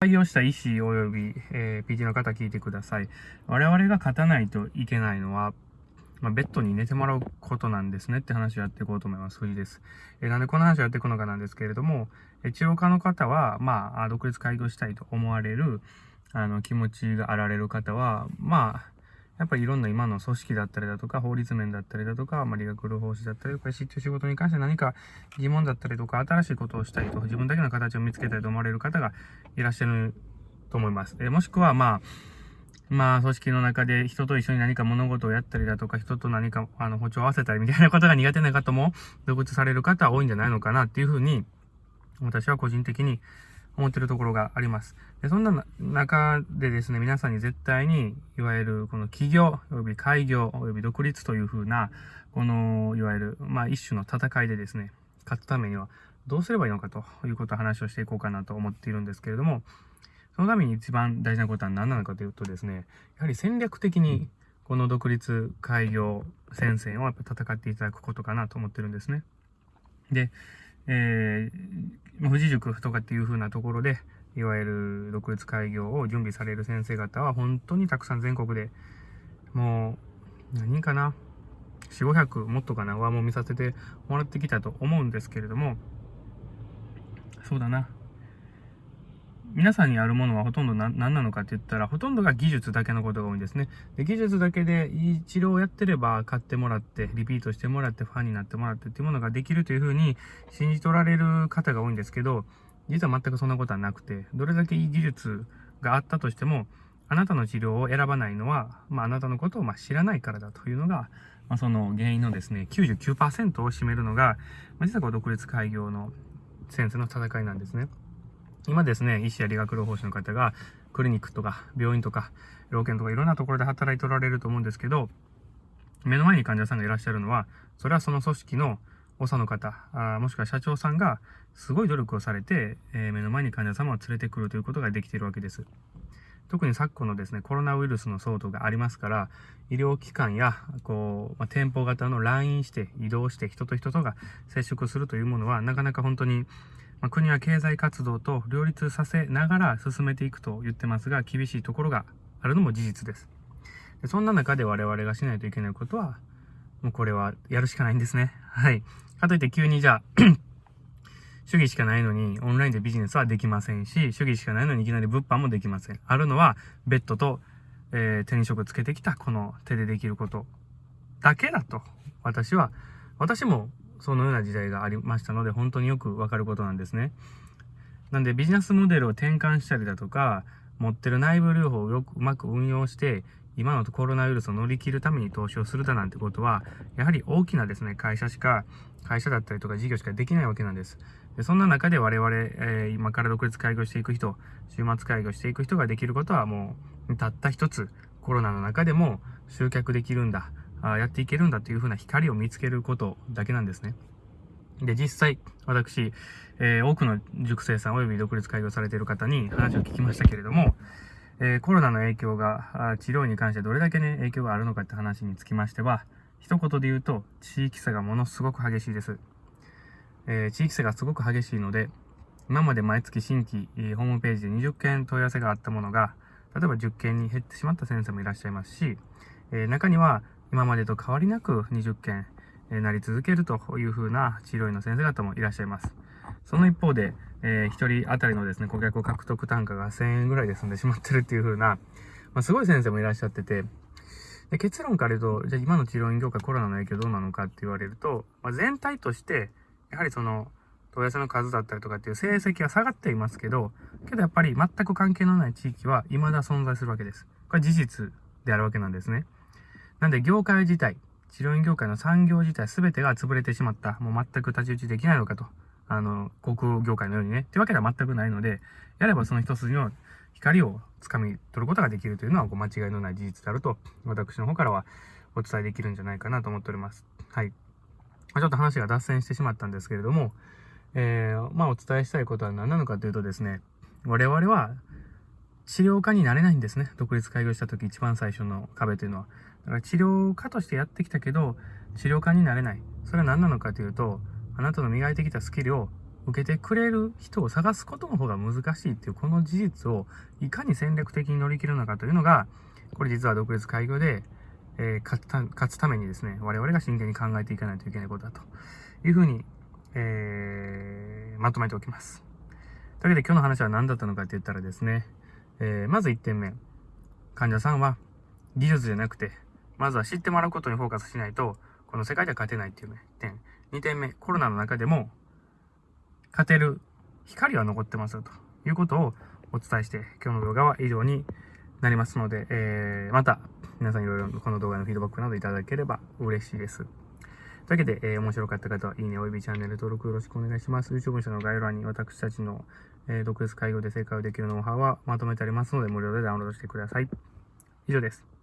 開業した医師及び、えー、PT の方聞いてください。我々が勝たないといけないのは、まあ、ベッドに寝てもらうことなんですねって話をやっていこうと思います。藤です。えー、なんでこの話をやっていくのかなんですけれども、え治療家の方は、まあ、独立開業したいと思われる、あの、気持ちがあられる方は、まあ、やっぱりいろんな今の組織だったりだとか、法律面だったりだとか、まあ、理学療法士だったりとか、知って仕事に関して何か疑問だったりとか、新しいことをしたいと、自分だけの形を見つけたいと思われる方がいらっしゃると思います。えもしくは、まあ、まあ、組織の中で人と一緒に何か物事をやったりだとか、人と何か、あの、歩調を合わせたりみたいなことが苦手な方も、独立される方は多いんじゃないのかなっていうふうに、私は個人的に思ってるところがあります。でそんな中でですね、皆さんに絶対に、いわゆるこの起業、及び開業、及び独立というふうな、この、いわゆる、まあ一種の戦いでですね、勝つためにはどうすればいいのかということを話をしていこうかなと思っているんですけれども、そのために一番大事なことは何なのかというとですね、やはり戦略的にこの独立開業戦線をやっぱ戦っていただくことかなと思ってるんですね。で、えー、富士塾とかっていう風なところで、いわゆる独立開業を準備される先生方は本当にたくさん全国でもう何人かな？4、500もっとかな？はも見させてもらってきたと思うんですけれども、そうだな。皆さんにあるものはほとんど何なのかって言ったら、ほとんどが技術だけのことが多いんですね。で技術だけでいい治療をやってれば買ってもらって、リピートしてもらって、ファンになってもらってっていうものができるというふうに信じ取られる方が多いんですけど、実は全くそんなことはなくて、どれだけいい技術があったとしても、あなたの治療を選ばないのは、まあ、あなたのことをま知らないからだというのが、まあ、その原因のですね、99%を占めるのが、まあ、実はこう独立開業の先生の戦いなんですね。今ですね、医師や理学療法士の方が、クリニックとか病院とか、老犬とかいろんなところで働いておられると思うんですけど、目の前に患者さんがいらっしゃるのは、それはその組織の長の方あ、もしくは社長さんがすごい努力をされて、えー、目の前に患者様を連れてくるということができているわけです。特に昨今のですね、コロナウイルスの騒動がありますから、医療機関や、こう、まあ、店舗型の来院して移動して人と人とが接触するというものは、なかなか本当にまあ、国は経済活動と両立させながら進めていくと言ってますが、厳しいところがあるのも事実です。でそんな中で我々がしないといけないことは、もうこれはやるしかないんですね。はい。かといって急にじゃあ 主義しかないのにオンラインでビジネスはできませんし、主義しかないのにいきなり物販もできません。あるのはベッドと、えー、手に職つけてきたこの手でできることだけだと私は、私もそのような時代がありましたので、本当によくわかることなんですね。なんでビジネスモデルを転換したりだとか、持ってる内部療法をよくうまく運用して、今のコロナウイルスを乗り切るために投資をするだなんてことは、やはり大きなですね、会社しか、会社だったりとか事業しかできないわけなんです。でそんな中で我々、えー、今から独立開業していく人、週末開業していく人ができることはもう、たった一つ、コロナの中でも集客できるんだ。あやっていけるんだというふうな光を見つけることだけなんですね。で、実際、私、えー、多くの塾生さん及び独立開業されている方に話を聞きましたけれども、えー、コロナの影響が、治療に関してどれだけね、影響があるのかって話につきましては、一言で言うと、地域差がものすごく激しいです。えー、地域差がすごく激しいので、今まで毎月新規、えー、ホームページで20件問い合わせがあったものが、例えば10件に減ってしまった先生もいらっしゃいますし、えー、中には今までと変わりなく20件、なり続けるというふうな治療院の先生方もいらっしゃいます。その一方で、えー、1人当たりのですね、顧客を獲得単価が1000円ぐらいで済んでしまってるっていう風な、まあ、すごい先生もいらっしゃってて、で結論から言うと、じゃあ今の治療院業界コロナの影響どうなのかって言われると、まあ、全体として、やはりその、問い合わせの数だったりとかっていう成績は下がっていますけど、けどやっぱり全く関係のない地域は未だ存在するわけです。これは事実であるわけなんですね。なんで業界自体、治療院業界の産業自体全てが潰れてしまった。もう全く太刀打ちできないのかと。あの、航空業界のようにね。ってわけでは全くないので、やればその一筋の光をつかみ取ることができるというのはこう間違いのない事実であると、私の方からはお伝えできるんじゃないかなと思っております。はい。ちょっと話が脱線してしまったんですけれども、えー、まあお伝えしたいことは何なのかというとですね、我々は治療家になれないんですね。独立開業した時一番最初の壁というのは。だから治療家としてやってきたけど、治療家になれない。それは何なのかというと、あなたの磨いてきたスキルを受けてくれる人を探すことの方が難しいっていうこの事実をいかに戦略的に乗り切るのかというのが、これ実は独立開業で、えー、勝つためにですね、我々が真剣に考えていかないといけないことだというふうに、えー、まとめておきます。というわけで今日の話は何だったのかって言ったらですね、えー、まず1点目。患者さんは技術じゃなくて、まずは知ってもらうことにフォーカスしないと、この世界では勝てないっていう、点。2点目、コロナの中でも、勝てる光は残ってますよということをお伝えして、今日の動画は以上になりますので、えー、また皆さんいろいろこの動画のフィードバックなどいただければ嬉しいです。というわけで、えー、面白かった方は、いいね、およびチャンネル登録よろしくお願いします。YouTube 文書の概要欄に私たちの、えー、独立介護で正解をできるノウハウはまとめてありますので、無料でダウンロードしてください。以上です。